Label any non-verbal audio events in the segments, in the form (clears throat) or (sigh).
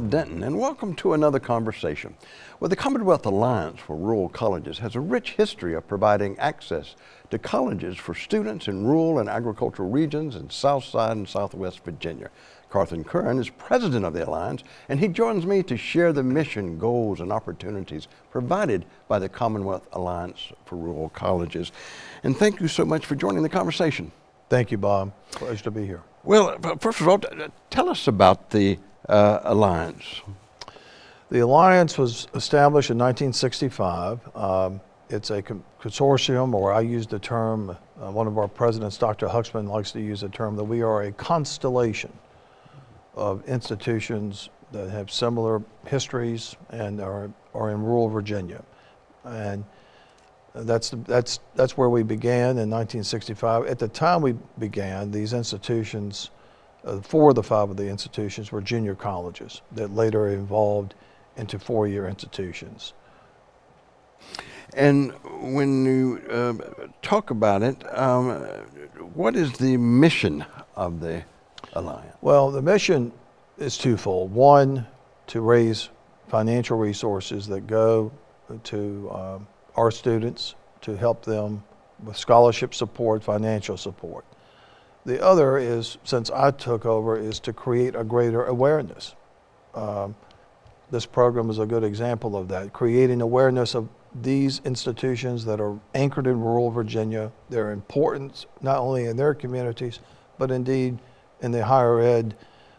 Bob Denton, and welcome to another conversation. Well, the Commonwealth Alliance for Rural Colleges has a rich history of providing access to colleges for students in rural and agricultural regions in Southside and Southwest Virginia. Carthen Curran is president of the Alliance, and he joins me to share the mission, goals, and opportunities provided by the Commonwealth Alliance for Rural Colleges. And thank you so much for joining the conversation. Thank you, Bob. Pleasure to be here. Well, first of all, tell us about the uh, alliance? The alliance was established in 1965. Um, it's a consortium, or I use the term, uh, one of our presidents, Dr. Huxman, likes to use the term that we are a constellation of institutions that have similar histories and are, are in rural Virginia. And that's, that's, that's where we began in 1965. At the time we began, these institutions uh, four of the five of the institutions were junior colleges that later evolved into four-year institutions. And when you uh, talk about it, um, what is the mission of the Alliance? Well, the mission is twofold. One, to raise financial resources that go to um, our students to help them with scholarship support, financial support. The other is, since I took over, is to create a greater awareness. Um, this program is a good example of that, creating awareness of these institutions that are anchored in rural Virginia. their importance not only in their communities, but indeed in the higher ed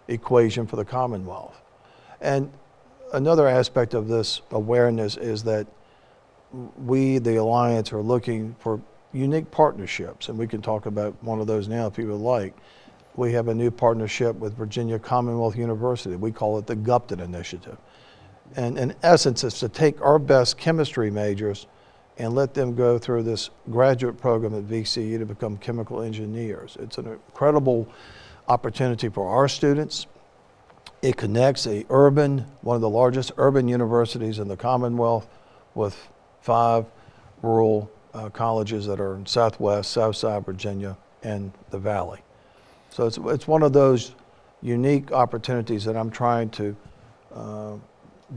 equation for the Commonwealth. And another aspect of this awareness is that we, the Alliance, are looking for unique partnerships, and we can talk about one of those now if you would like. We have a new partnership with Virginia Commonwealth University. We call it the Gupton Initiative. And in essence, it's to take our best chemistry majors and let them go through this graduate program at VCU to become chemical engineers. It's an incredible opportunity for our students. It connects a urban, one of the largest urban universities in the Commonwealth with five rural uh, colleges that are in Southwest, Southside Virginia, and the Valley. So it's, it's one of those unique opportunities that I'm trying to uh,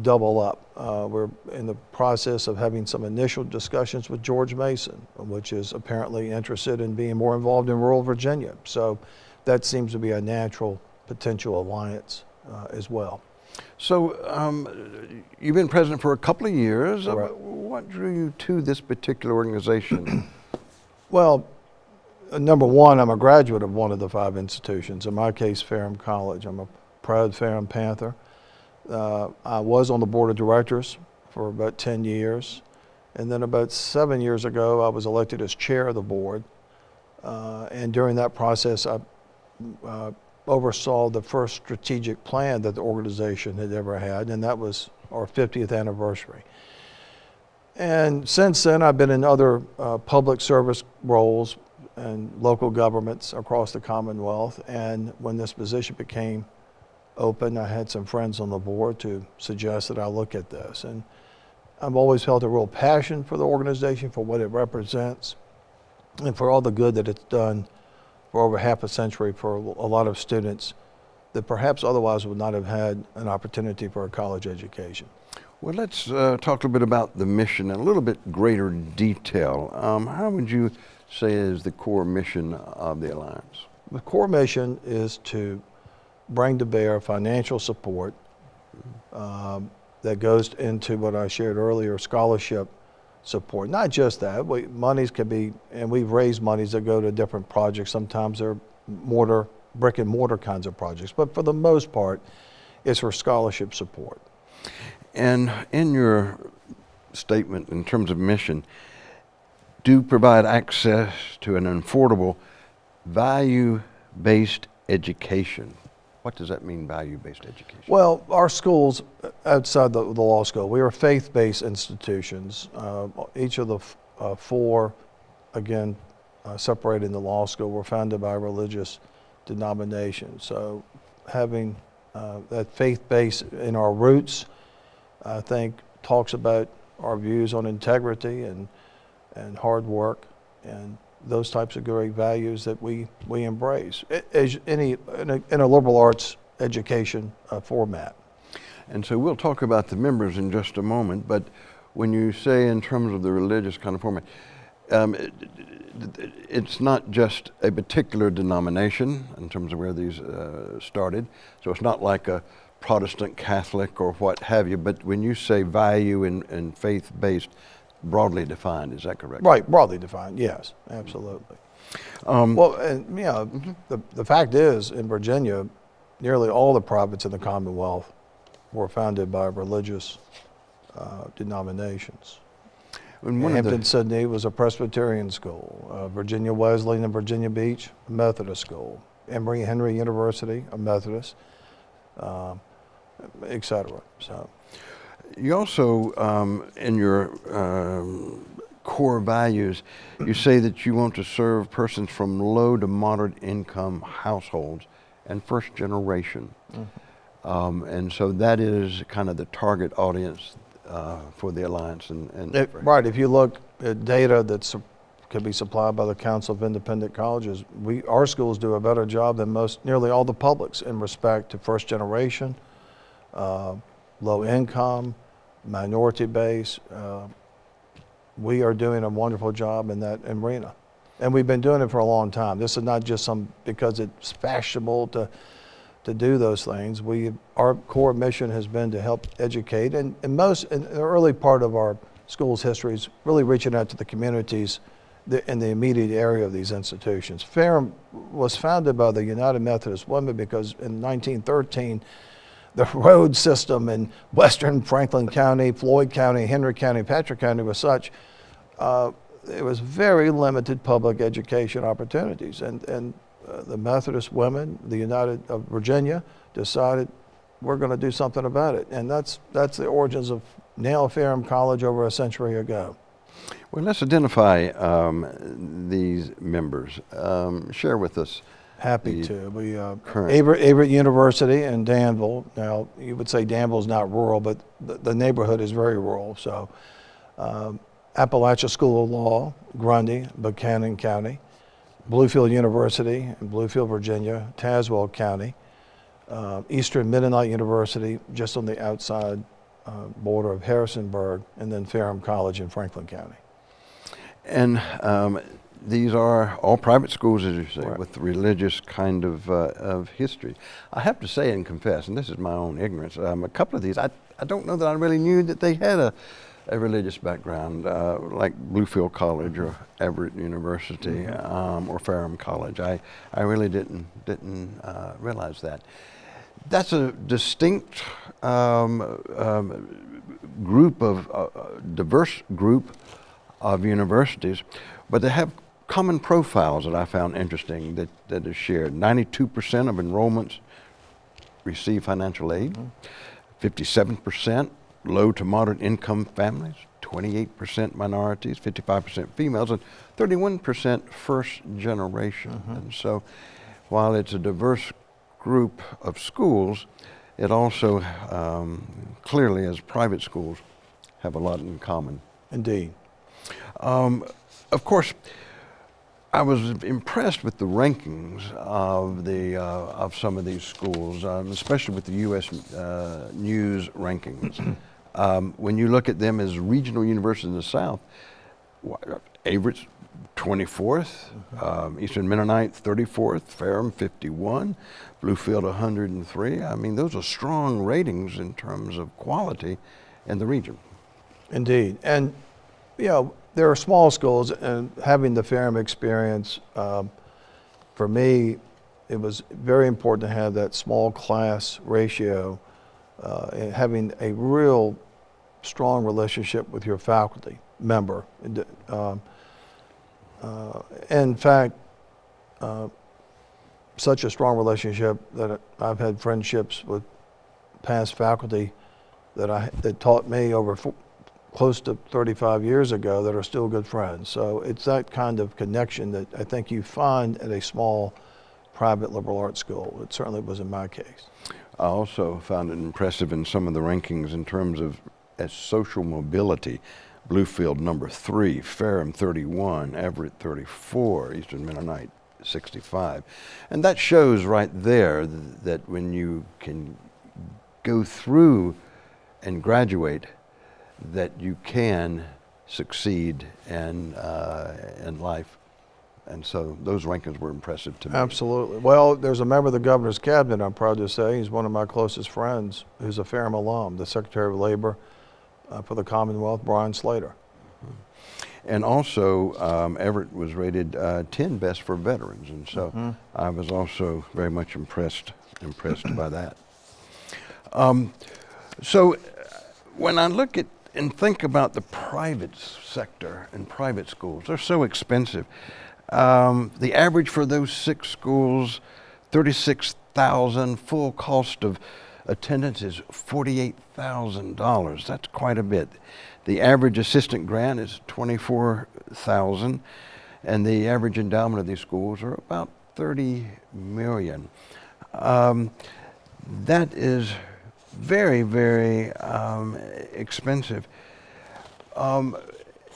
double up. Uh, we're in the process of having some initial discussions with George Mason, which is apparently interested in being more involved in rural Virginia. So that seems to be a natural potential alliance uh, as well. So um, you've been president for a couple of years. Right. What drew you to this particular organization? (clears throat) well, uh, number one, I'm a graduate of one of the five institutions. In my case, Ferrum College. I'm a proud Ferrum Panther. Uh, I was on the board of directors for about 10 years. And then about seven years ago, I was elected as chair of the board. Uh, and during that process, I uh, oversaw the first strategic plan that the organization had ever had, and that was our 50th anniversary. And since then, I've been in other uh, public service roles and local governments across the Commonwealth. And when this position became open, I had some friends on the board to suggest that I look at this. And I've always felt a real passion for the organization, for what it represents, and for all the good that it's done for over half a century for a lot of students that perhaps otherwise would not have had an opportunity for a college education. Well, let's uh, talk a little bit about the mission in a little bit greater detail. Um, how would you say is the core mission of the Alliance? The core mission is to bring to bear financial support um, that goes into what I shared earlier, scholarship support. Not just that, we, monies can be, and we've raised monies that go to different projects. Sometimes they're mortar, brick and mortar kinds of projects, but for the most part, it's for scholarship support. And in your statement in terms of mission, do provide access to an affordable, value-based education. What does that mean, value-based education? Well, our schools outside the, the law school, we are faith-based institutions. Uh, each of the uh, four, again, uh, separated in the law school, were founded by religious denomination. So having uh, that faith base in our roots, I think, talks about our views on integrity and, and hard work and those types of great values that we, we embrace. As any, in a, in a liberal arts education uh, format. And so we'll talk about the members in just a moment, but when you say in terms of the religious kind of format, um, it, it, it's not just a particular denomination in terms of where these uh, started. So it's not like a Protestant, Catholic, or what have you, but when you say value and, and faith based, broadly defined, is that correct? Right, broadly defined, yes, absolutely. Um, well, and you know, the, the fact is, in Virginia, nearly all the provinces in the Commonwealth were founded by religious uh, denominations. Hampden-Sydney was a Presbyterian school. Uh, Virginia Wesleyan and Virginia Beach, a Methodist school. Emory Henry University, a Methodist, uh, etc. So, you also, um, in your um, core values, you say that you want to serve persons from low to moderate income households and first generation. Mm-hmm. Um, and so that is kind of the target audience uh, for the Alliance. And, and it, right, if you look at data that can be supplied by the Council of Independent Colleges, we, our schools do a better job than most, nearly all the publics in respect to first generation, uh, low income, minority base. Uh, we are doing a wonderful job in that arena. And we've been doing it for a long time. This is not just some because it's fashionable to to do those things. We our core mission has been to help educate and, and most in the early part of our school's history is really reaching out to the communities in the immediate area of these institutions. Ferrum was founded by the United Methodist Women because in 1913 the road system in western Franklin County, Floyd County, Henry County, Patrick County was such, uh, it was very limited public education opportunities. And, and uh, the Methodist women, the United of Virginia, decided we're going to do something about it. And that's, that's the origins of Nail Ferrum College over a century ago. Well, let's identify um, these members. Um, share with us Happy to. We uh, Averett, Averett University in Danville. Now you would say Danville is not rural, but the, the neighborhood is very rural. So, um, Appalachian School of Law, Grundy, Buchanan County, Bluefield University in Bluefield, Virginia, Tazewell County, uh, Eastern Mennonite University, just on the outside uh, border of Harrisonburg, and then Ferrum College in Franklin County. And um, these are all private schools, as you say, right. with religious kind of, uh, of history. I have to say and confess, and this is my own ignorance, um, a couple of these, I, I don't know that I really knew that they had a, a religious background, uh, like Bluefield College or Averett University mm-hmm. um, or Ferrum College. I, I really didn't, didn't uh, realize that. That's a distinct um, um, group of, uh, diverse group of universities, but they have common profiles that I found interesting that, that is shared. 92% of enrollments receive financial aid, 57% mm-hmm. low to moderate income families, 28% minorities, 55% females, and 31% first generation. Mm-hmm. And so while it's a diverse group of schools, it also um, clearly, as private schools, have a lot in common. Indeed. Um, of course, I was impressed with the rankings of the uh, of some of these schools, um, especially with the U.S. Uh, News rankings. (clears throat) um, when you look at them as regional universities in the South, Averett's 24th, mm-hmm. um, Eastern Mennonite 34th, Ferrum 51, Bluefield 103. I mean, those are strong ratings in terms of quality in the region. Indeed, and you know there are small schools, and having the Ferrum experience, um, for me, it was very important to have that small class ratio uh, and having a real strong relationship with your faculty member. Um, uh, in fact, uh, such a strong relationship that I've had friendships with past faculty that I that taught me over close to 35 years ago that are still good friends. So it's that kind of connection that I think you find at a small private liberal arts school. It certainly was in my case. I also found it impressive in some of the rankings in terms of as social mobility. Bluefield number three, Ferrum 31, Averett 34, Eastern Mennonite 65. And that shows right there th- that when you can go through and graduate, that you can succeed in, uh, in life. And so those rankings were impressive to me. Absolutely. Well, there's a member of the governor's cabinet, I'm proud to say, he's one of my closest friends, who's a Ferrum alum, the Secretary of Labor uh, for the Commonwealth, Bryan Slater. And also, um, Averett was rated uh, 10 best for veterans, and so Mm-hmm. I was also very much impressed impressed by that. (clears throat) Um, so, uh, when I look at and think about the private sector and private schools, they're so expensive. Um, the average for those six schools, 36,000. Full cost of attendance is $48,000. That's quite a bit. The average assistant grant is 24,000 and the average endowment of these schools are about 30 million. Um, that is very, very um, expensive. Um,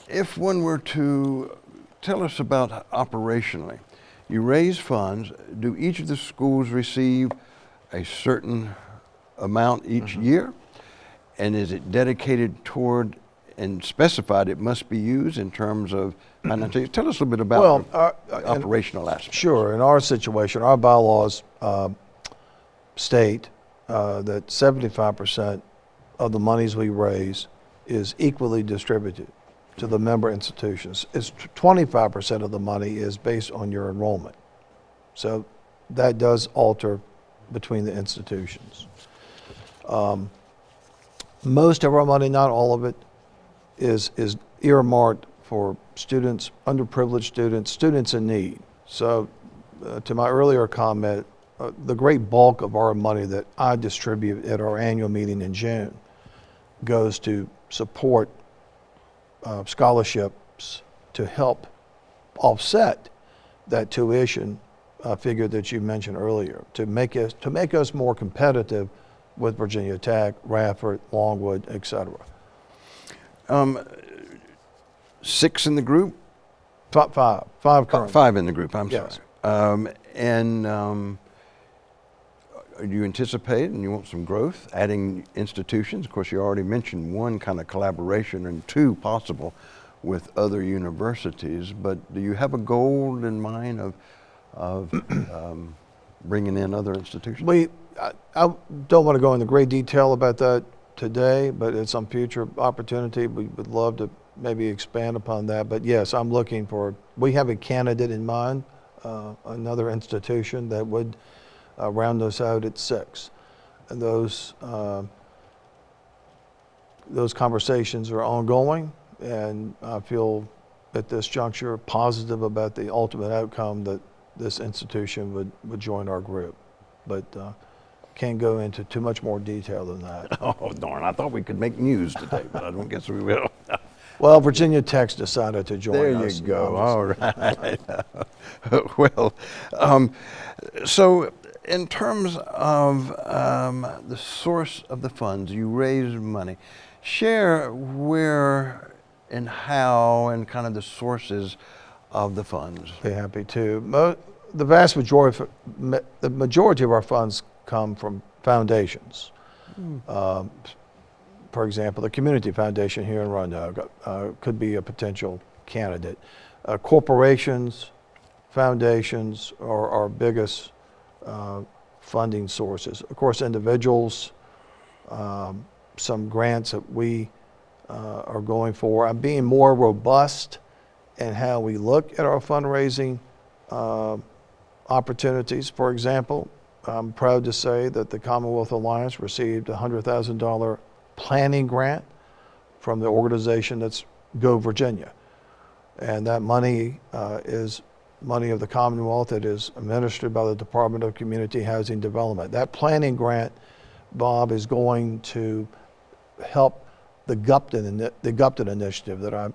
if one were to tell us about operationally, you raise funds, do each of the schools receive a certain amount each year? And is it dedicated toward and specified it must be used in terms of (clears throat) financial? Tell us a little bit about Well, the uh, uh, operational aspects. Sure. In our situation, our bylaws uh, state uh, that 75% of the monies we raise is equally distributed to the member institutions. It's 25% of the money is based on your enrollment. So that does alter between the institutions. Um, most of our money, not all of it, is, is earmarked for students, underprivileged students, students in need. So, uh, to my earlier comment, uh, the great bulk of our money that I distribute at our annual meeting in June goes to support uh, scholarships to help offset that tuition uh, figure that you mentioned earlier, to make us to make us more competitive with Virginia Tech, Radford, Longwood, et cetera. Um, six in the group? Top five, Fi- current. Five in the group, I'm Yes. sorry. Um, and um, you anticipate and you want some growth, adding institutions? Of course, you already mentioned one kind of collaboration and two possible with other universities, but do you have a goal in mind of, of (clears throat) um, bringing in other institutions? We, I, I don't want to go into great detail about that today, but at some future opportunity, we would love to maybe expand upon that. But yes, I'm looking for, we have a candidate in mind, uh, another institution that would uh, round us out at six. And those, uh, those conversations are ongoing, and I feel at this juncture positive about the ultimate outcome that this institution would, would join our group. But uh, can't go into too much more detail than that. (laughs) Oh, darn, I thought we could make news today, but I don't guess we will. (laughs) Well, Virginia Tech's decided to join There us. you go. All right. (laughs) well, um, so in terms of um, the source of the funds, you raise money. Share where and how and kind of the sources of the funds. Be happy to. Mo- the vast majority, of- the majority of our funds come from foundations. Um, for example, the Community Foundation here in Roanoke uh, could be a potential candidate. Uh, corporations, foundations are our biggest uh, funding sources. Of course, individuals, um, some grants that we uh, are going for. I'm being more robust in how we look at our fundraising uh, opportunities. For example, I'm proud to say that the Commonwealth Alliance received a $100,000 planning grant from the organization that's Go Virginia. And that money uh, is money of the Commonwealth that is administered by the Department of Community Housing Development. That planning grant, Bob, is going to help the Gupton, the Gupton initiative that I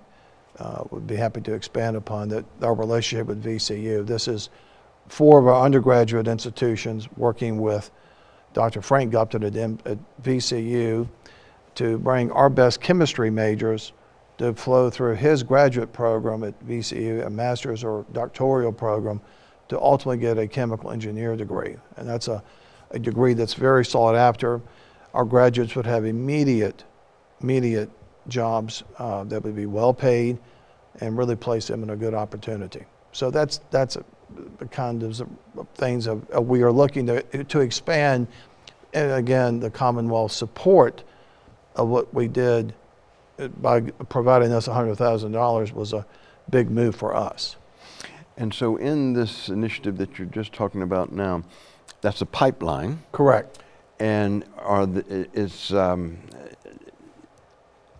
uh, would be happy to expand upon, that our relationship with VCU. This is four of our undergraduate institutions working with Dr. Frank Gupton at, at VCU to bring our best chemistry majors to flow through his graduate program at VCU, a master's or doctoral program, to ultimately get a chemical engineer degree. And that's a, a degree that's very sought after. Our graduates would have immediate, immediate jobs uh, that would be well paid and really place them in a good opportunity. So that's, that's a, the kind of things of, uh, we are looking to, to expand. And again, the Commonwealth support of what we did by providing us $100,000 was a big move for us. And so in this initiative that you're just talking about now, that's a pipeline. Correct. And are the, is, um,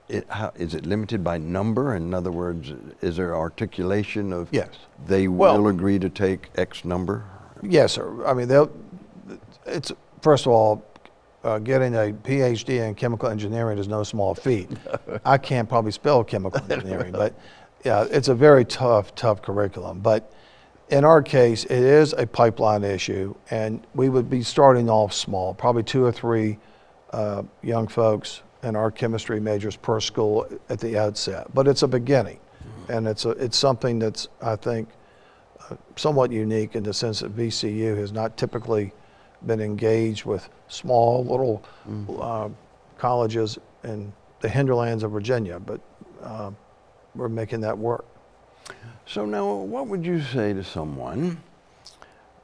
it, how, is it limited by number? In other words, is there articulation of Yes. they Well- will agree to take X number? Yes, sir. I mean, they'll, it's, first of all, uh, getting a PhD in chemical engineering is no small feat. (laughs) I can't probably spell chemical (laughs) engineering, but yeah, it's a very tough, tough curriculum. But in our case, it is a pipeline issue, and we would be starting off small, probably two or three uh, young folks in our chemistry majors per school at the outset. But it's a beginning, and it's a, it's something that's I think uh, somewhat unique in the sense that VCU has not typically been engaged with small little uh, colleges in the hinterlands of Virginia, but uh, we're making that work. So now, what would you say to someone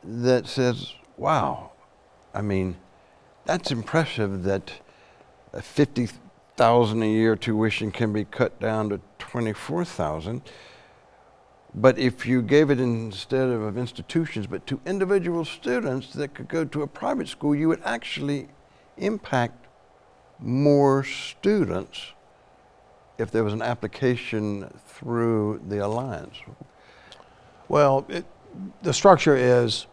that says, wow, I mean, that's impressive that a 50,000 a year tuition can be cut down to 24,000. But if you gave it instead of, institutions, but to individual students that could go to a private school, you would actually impact more students if there was an application through the alliance. Well, it, the structure is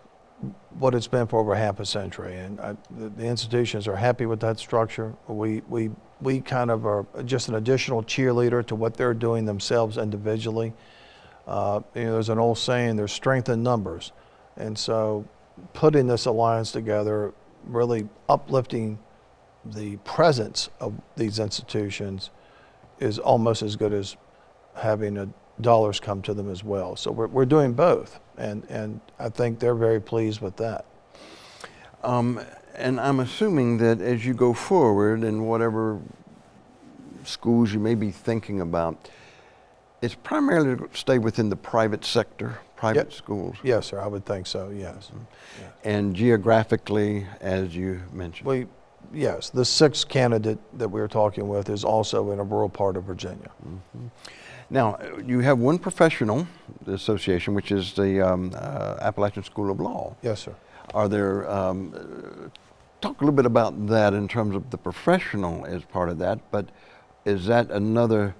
what it's been for over half a century, and I, the, the institutions are happy with that structure. We, we, we kind of are just an additional cheerleader to what they're doing themselves individually. Uh, you know, there's an old saying, there's strength in numbers. And so putting this alliance together, really uplifting the presence of these institutions is almost as good as having dollars come to them as well. So we're, we're doing both, and, and I think they're very pleased with that. Um, and I'm assuming that as you go forward in whatever schools you may be thinking about, it's primarily to stay within the private sector, private Yep. schools, Yes, sir, I would think so, yes. and geographically, as you mentioned. We, yes, the sixth candidate that we're talking with is also in a rural part of Virginia. Now, you have one professional association, which is the um, uh, Appalachian School of Law. Yes, sir. Are there, um, uh, talk a little bit about that in terms of the professional as part of that, but is that another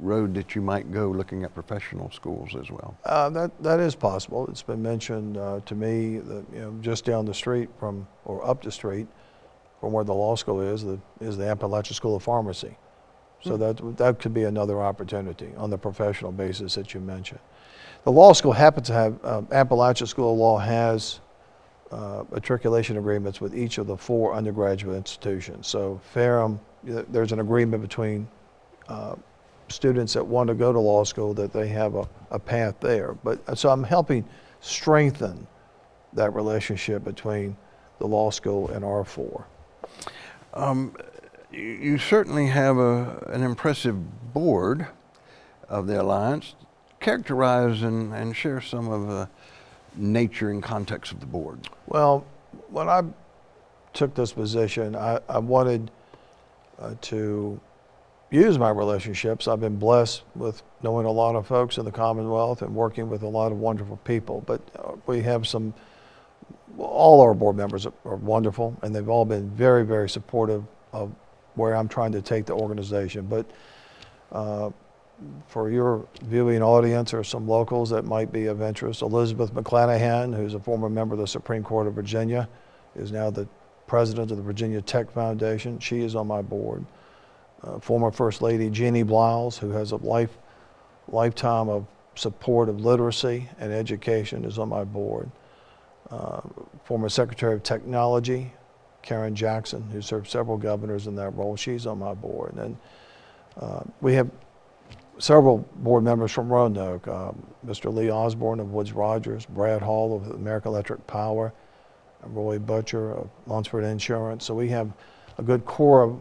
road that you might go looking at professional schools as well? Uh, that, that is possible. It's been mentioned uh, to me that, you know, just down the street from, or up the street from where the law school is, the, is the Appalachian School of Pharmacy. So that, that could be another opportunity on the professional basis that you mentioned. The law school happens to have, uh, Appalachian School of Law has uh, matriculation agreements with each of the four undergraduate institutions. So Ferrum, there's an agreement between uh, students that want to go to law school that they have a, a path there. But so I'm helping strengthen that relationship between the law school and R4. Um, you, you certainly have a, an impressive board of the Alliance. Characterize and, and share some of the nature and context of the board. Well, when I took this position, I, I wanted uh, to use my relationships. I've been blessed with knowing a lot of folks in the Commonwealth and working with a lot of wonderful people. But uh, we have some, all our board members are, wonderful, and they've all been very, very supportive of where I'm trying to take the organization. But uh, for your viewing audience or some locals that might be of interest, Elizabeth McClanahan, who's a former member of the Supreme Court of Virginia, is now the president of the Virginia Tech Foundation. She is on my board. Uh, former First Lady Jeannie Baliles, who has a life, lifetime of support of literacy and education, is on my board. Uh, former Secretary of Technology, Karen Jackson, who served several governors in that role, she's on my board. And uh, we have several board members from Roanoke, um, Mr. Lee Osborne of Woods Rogers, Brad Hall of American Electric Power, Roy Butcher of Lunsford Insurance. So we have a good core of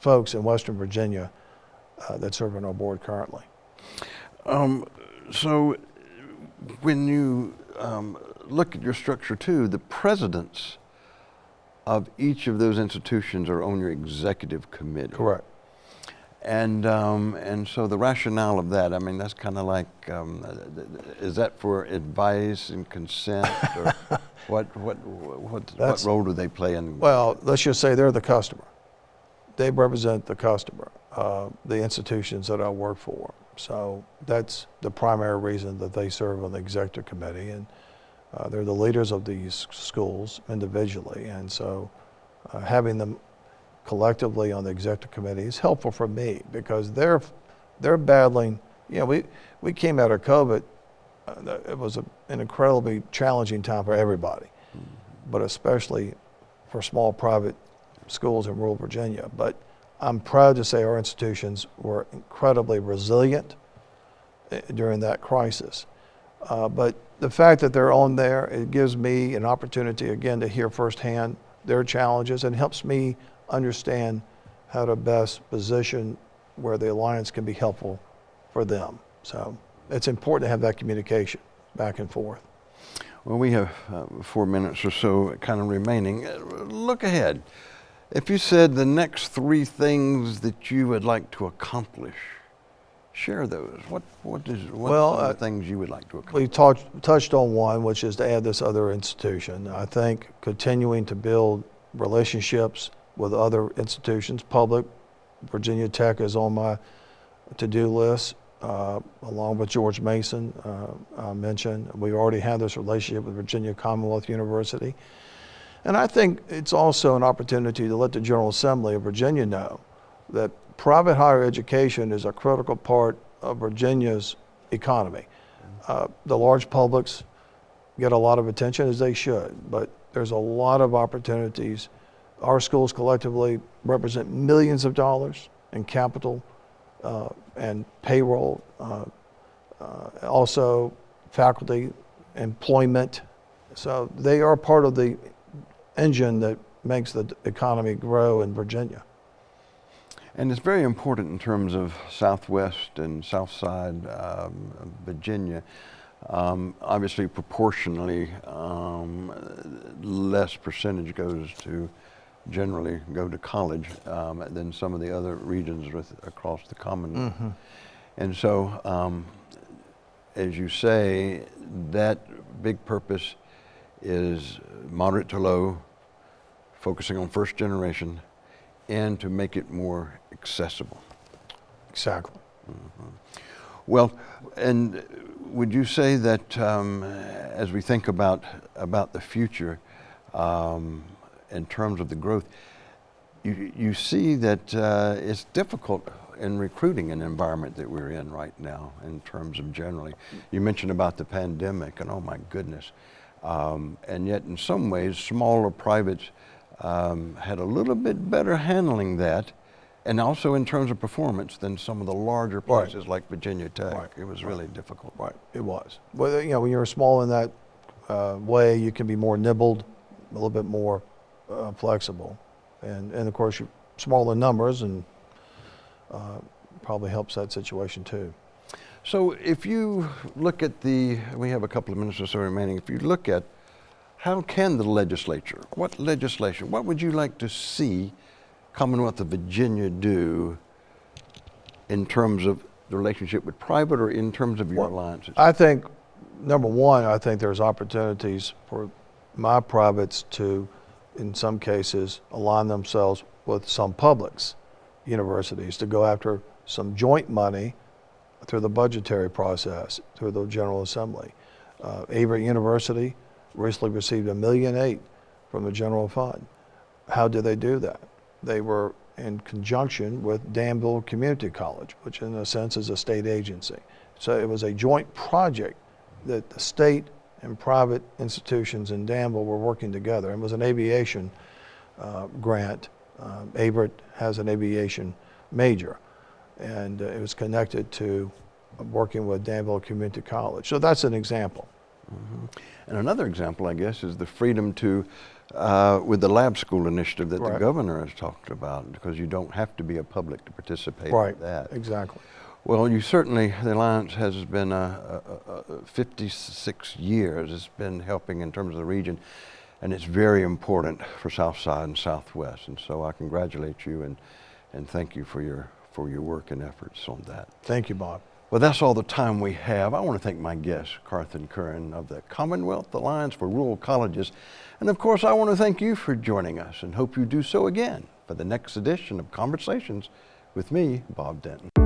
folks in Western Virginia uh, that serve on our board currently. Um, so when you um, look at your structure too, the presidents of each of those institutions are on your executive committee. Correct. And um, and so the rationale of that, I mean, that's kind of like, um, is that for advice and consent, or (laughs) what what what what role do they play in? Well, let's just say they're the customer. They represent the customer, uh, the institutions that I work for. So that's the primary reason that they serve on the executive committee, and uh, they're the leaders of these schools individually, and so uh, having them collectively on the executive committee is helpful for me because they're they're battling. You know, we we came out of COVID. Uh, it was a, an incredibly challenging time for everybody, mm-hmm. but especially for small private schools in rural Virginia. But I'm proud to say our institutions were incredibly resilient eh, during that crisis. Uh, but the fact that they're on there, it gives me an opportunity again to hear firsthand their challenges and helps me understand how to best position where the alliance can be helpful for them. So it's important to have that communication back and forth. Well, we have uh, four minutes or so kind of remaining. Look ahead. If you said the next three things that you would like to accomplish, share those. What what is what well, uh, things you would like to accomplish? We talked touched on one, which is to add this other institution. I think continuing to build relationships with other institutions, public. Virginia Tech is on my to-do list, uh, along with George Mason uh, I mentioned. We already have this relationship with Virginia Commonwealth University. And I think it's also an opportunity to let the General Assembly of Virginia know that private higher education is a critical part of Virginia's economy. Uh, the large publics get a lot of attention as they should, but there's a lot of opportunities our schools collectively represent millions of dollars in capital uh, and payroll, uh, uh, also faculty employment. So they are part of the engine that makes the economy grow in Virginia. And it's very important in terms of Southwest and South Side um, Virginia. Um, obviously, proportionally, um, less percentage goes to generally go to college um, than some of the other regions with, across the Commonwealth. Mm -hmm. And so, um, as you say, that big purpose is moderate to low, focusing on first generation, and to make it more accessible. Exactly. Mm -hmm. Well, and would you say that um, as we think about about the future, um, in terms of the growth, you, you see that uh, it's difficult in recruiting an environment that we're in right now in terms of generally. You mentioned about the pandemic and oh my goodness. Um, and yet in some ways, smaller privates um, had a little bit better handling that and also in terms of performance than some of the larger places right. like Virginia Tech. Right. It was really right. difficult. Right, it was. Well, you know, when you're small in that uh, way, you can be more nibbled, a little bit more uh, flexible. And, and of course, you're smaller numbers and uh, probably helps that situation too. So if you look at the, we have a couple of minutes or so remaining, if you look at how can the legislature, what legislation, what would you like to see Commonwealth of Virginia do in terms of the relationship with private or in terms of your well, alliances? I think, number one, I think there's opportunities for my privates to in some cases, align themselves with some publics, universities, to go after some joint money through the budgetary process, through the General Assembly. Uh, Averett University recently received a million eight from the general fund. How did they do that? They were in conjunction with Danville Community College, which in a sense is a state agency. So it was a joint project that the state and private institutions in Danville were working together. It was an aviation uh, grant. Uh, Averett has an aviation major. and uh, it was connected to working with Danville Community College. So that's an example. And another example, I guess, is the freedom to, uh, with the lab school initiative that the governor has talked about, because you don't have to be a public to participate Right, in that. exactly. Well, you certainly, the Alliance has been uh, uh, uh, 56 years. It's been helping in terms of the region, and it's very important for Southside and Southwest. And so I congratulate you and, and thank you for your, for your work and efforts on that. Thank you, Bob. Well, that's all the time we have. I want to thank my guest, Carthen Curran of the Commonwealth Alliance for Rural Colleges. And of course, I want to thank you for joining us and hope you do so again for the next edition of Conversations with me, Bob Denton.